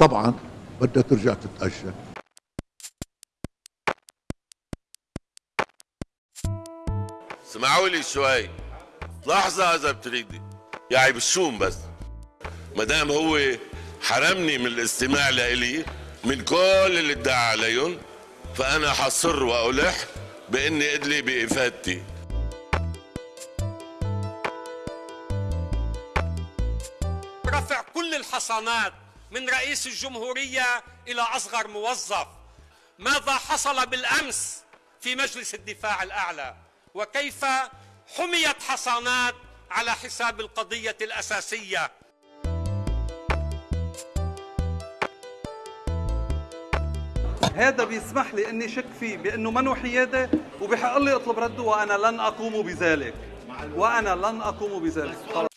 طبعا بدها ترجع تتأجل اسمعوا لي شوي. لحظة إذا بتريدي. يعني بالشوم بس. ما دام هو حرمني من الاستماع لإلي من كل اللي ادعى عليهم فأنا حصر وألح بإني أدلي بإفادتي. رفع كل الحصانات. من رئيس الجمهورية إلى أصغر موظف. ماذا حصل بالأمس في مجلس الدفاع الأعلى؟ وكيف حميت حصانات على حساب القضية الأساسية؟ هذا بيسمح لي إني شك فيه بأنه منه حيادة وبحق لي أطلب رده وأنا لن أقوم بذلك. وأنا لن أقوم بذلك.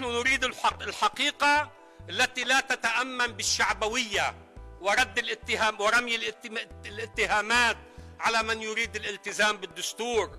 نحن نريد الحق الحقيقة التي لا تتأمن بالشعبوية ورد الاتهام ورمي الاتهامات على من يريد الالتزام بالدستور.